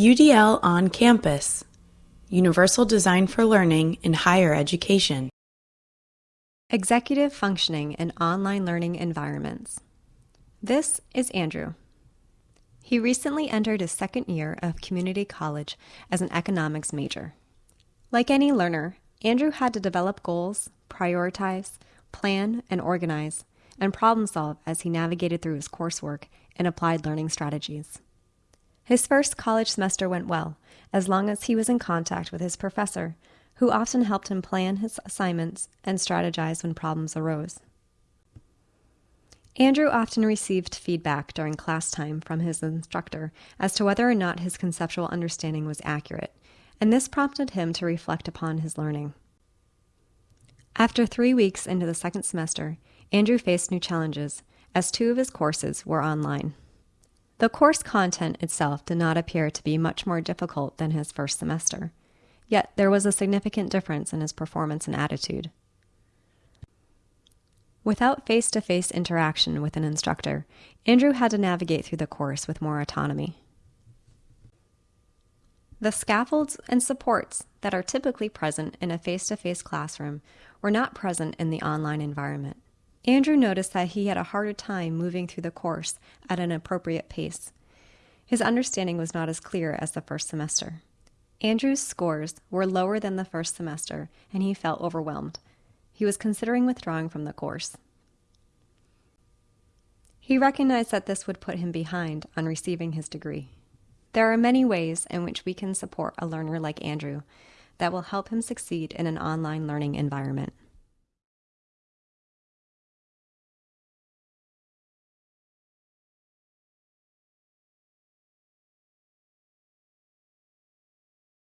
UDL on Campus Universal Design for Learning in Higher Education. Executive Functioning in Online Learning Environments. This is Andrew. He recently entered his second year of community college as an economics major. Like any learner, Andrew had to develop goals, prioritize, plan, and organize, and problem solve as he navigated through his coursework and applied learning strategies. His first college semester went well, as long as he was in contact with his professor, who often helped him plan his assignments and strategize when problems arose. Andrew often received feedback during class time from his instructor as to whether or not his conceptual understanding was accurate, and this prompted him to reflect upon his learning. After three weeks into the second semester, Andrew faced new challenges, as two of his courses were online. The course content itself did not appear to be much more difficult than his first semester, yet there was a significant difference in his performance and attitude. Without face to face interaction with an instructor, Andrew had to navigate through the course with more autonomy. The scaffolds and supports that are typically present in a face to face classroom were not present in the online environment. Andrew noticed that he had a harder time moving through the course at an appropriate pace. His understanding was not as clear as the first semester. Andrew's scores were lower than the first semester, and he felt overwhelmed. He was considering withdrawing from the course. He recognized that this would put him behind on receiving his degree. There are many ways in which we can support a learner like Andrew that will help him succeed in an online learning environment.